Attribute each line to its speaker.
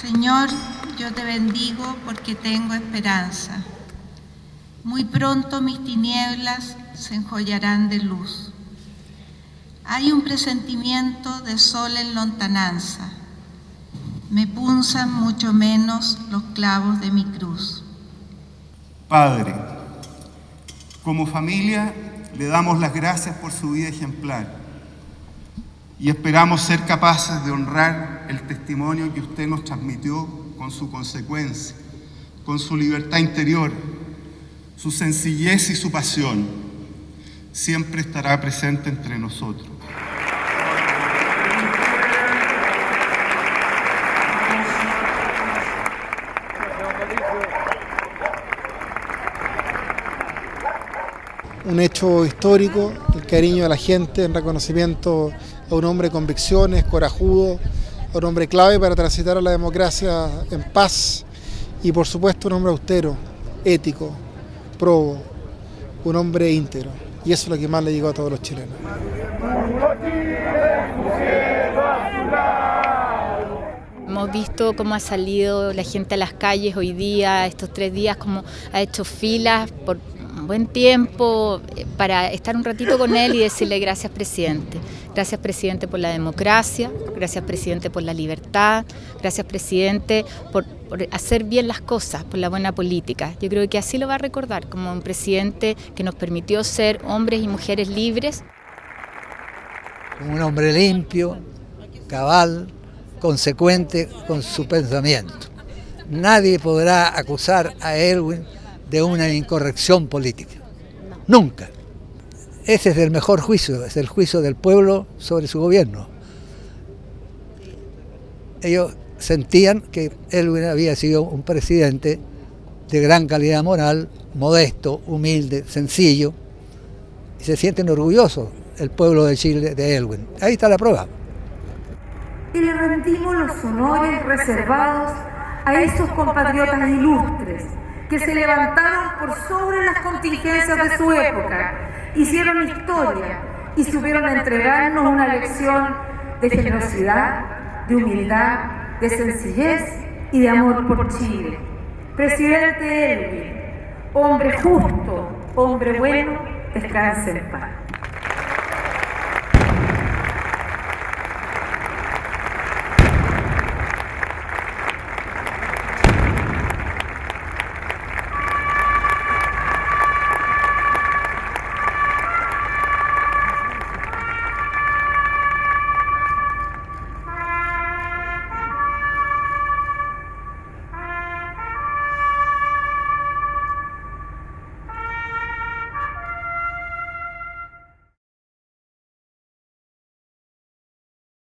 Speaker 1: Señor, yo te bendigo porque tengo esperanza. Muy pronto mis tinieblas se enjollarán de luz. Hay un presentimiento de sol en lontananza. Me punzan mucho menos los clavos de mi cruz.
Speaker 2: Padre, como familia le damos las gracias por su vida ejemplar y esperamos ser capaces de honrar el testimonio que usted nos transmitió con su consecuencia, con su libertad interior, su sencillez y su pasión. Siempre estará presente entre nosotros.
Speaker 3: un hecho histórico, el cariño de la gente en reconocimiento a un hombre con convicciones, corajudo, a un hombre clave para transitar a la democracia en paz y por supuesto un hombre austero, ético, probo, un hombre íntegro. Y eso es lo que más le llegó a todos los chilenos.
Speaker 4: Hemos visto cómo ha salido la gente a las calles hoy día, estos tres días, cómo ha hecho filas por buen tiempo eh, para estar un ratito con él y decirle gracias presidente. Gracias presidente por la democracia, gracias presidente por la libertad, gracias presidente por, hacer bien las cosas, por la buena política. Yo creo que así lo va a recordar como un presidente que nos permitió ser hombres y mujeres libres.
Speaker 5: Un hombre limpio, cabal, consecuente con su pensamiento. Nadie podrá acusar a Elwin de una incorrección política. Nunca. Ese es el mejor juicio, es el juicio del pueblo sobre su gobierno. Ellos sentían que él había sido un presidente de gran calidad moral, modesto, humilde, sencillo, y se sienten orgullosos el pueblo de Chile de Elwin. Ahí está la prueba.
Speaker 6: Y le rendimos los honores reservados a esos compatriotas ilustres que se levantaron por sobre las contingencias de su época, hicieron historia y supieron entregarnos una lección de generosidad, de humildad, de sencillez y de amor por Chile. Presidente Elvin, hombre justo, hombre bueno, descanse en paz.